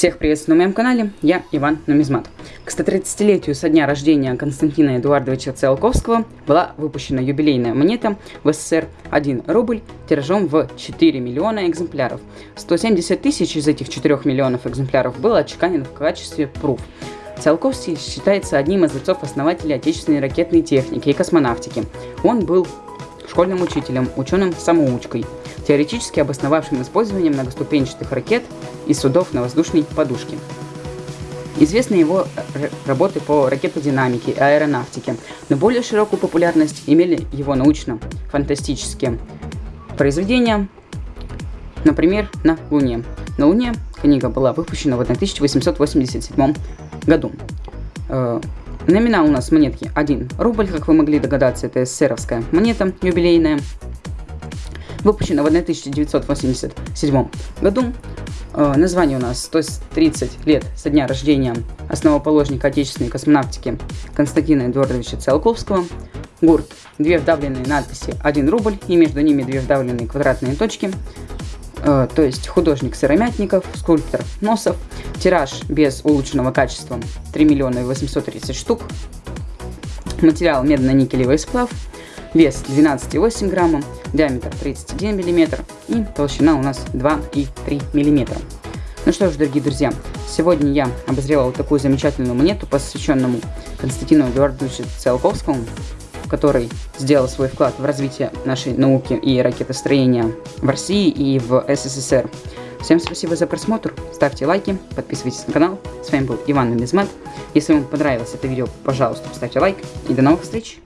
Всех приветствую на моем канале, я Иван Нумизмат. К 130-летию со дня рождения Константина Эдуардовича Циолковского была выпущена юбилейная монета в СССР 1 рубль тиражом в 4 миллиона экземпляров. 170 тысяч из этих 4 миллионов экземпляров было отчеканено в качестве пруф. Циолковский считается одним из отцов-основателей отечественной ракетной техники и космонавтики. Он был школьным учителем, ученым-самоучкой, теоретически обосновавшим использование многоступенчатых ракет и судов на воздушной подушке. Известны его работы по ракетодинамике и аэронавтике, но более широкую популярность имели его научно-фантастические произведения, например, на Луне. На Луне книга была выпущена в 1887 году. Номинал у нас монетки 1 рубль, как вы могли догадаться, это эсеровская монета юбилейная. Выпущена в 1987 году. Э, название у нас 130 лет со дня рождения основоположника отечественной космонавтики Константина Эдуардовича Циолковского. Гурт. Две вдавленные надписи 1 рубль и между ними две вдавленные квадратные точки. Э, то есть художник Сыромятников, скульптор Носов. Тираж без улучшенного качества 3 миллиона 830 штук. Материал медно-никелевый сплав. Вес 12,8 грамма диаметр 31 мм и толщина у нас 2,3 мм. Ну что ж, дорогие друзья, сегодня я обозревал такую замечательную монету, посвященному Константину Эдуардовичу Циолковскому, который сделал свой вклад в развитие нашей науки и ракетостроения в России и в СССР. Всем спасибо за просмотр, ставьте лайки, подписывайтесь на канал. С вами был Иван Нумизмат. Если вам понравилось это видео, пожалуйста, ставьте лайк и до новых встреч!